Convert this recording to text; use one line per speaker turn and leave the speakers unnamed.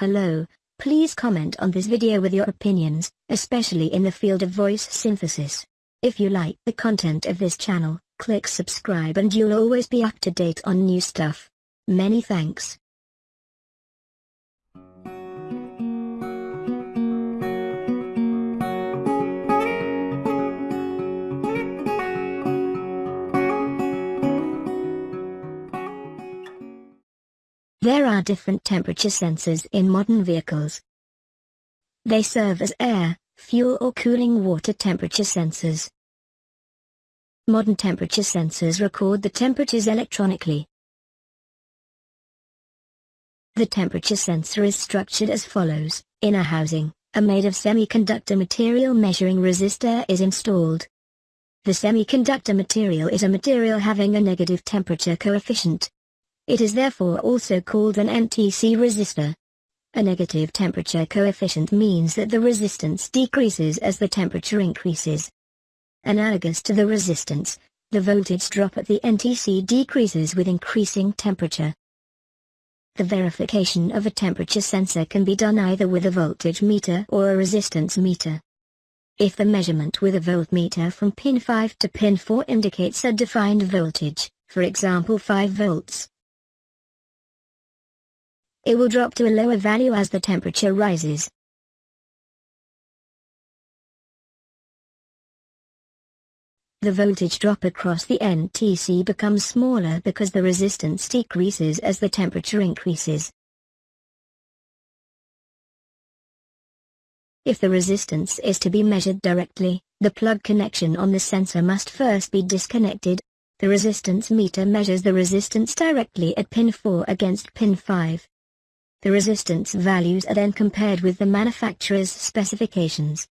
Hello, please comment on this video with your opinions, especially in the field of voice synthesis. If you like the content of this channel, click subscribe and you'll always be up to date on new stuff. Many thanks. There are different temperature sensors in modern vehicles. They serve as air, fuel or cooling water temperature sensors. Modern temperature sensors record the temperatures electronically. The temperature sensor is structured as follows. In a housing, a made of semiconductor material measuring resistor is installed. The semiconductor material is a material having a negative temperature coefficient. It is therefore also called an NTC resistor. A negative temperature coefficient means that the resistance decreases as the temperature increases. Analogous to the resistance, the voltage drop at the NTC decreases with increasing temperature. The verification of a temperature sensor can be done either with a voltage meter or a resistance meter. If the measurement with a voltmeter from pin 5 to pin 4 indicates a defined voltage, for example 5 volts, it will drop to a lower value as the temperature rises. The voltage drop across the NTC becomes smaller because the resistance decreases as the temperature increases. If the resistance is to be measured directly, the plug connection on the sensor must first be disconnected. The resistance meter measures the resistance directly at pin 4 against pin 5. The resistance values are then compared with the manufacturer's specifications.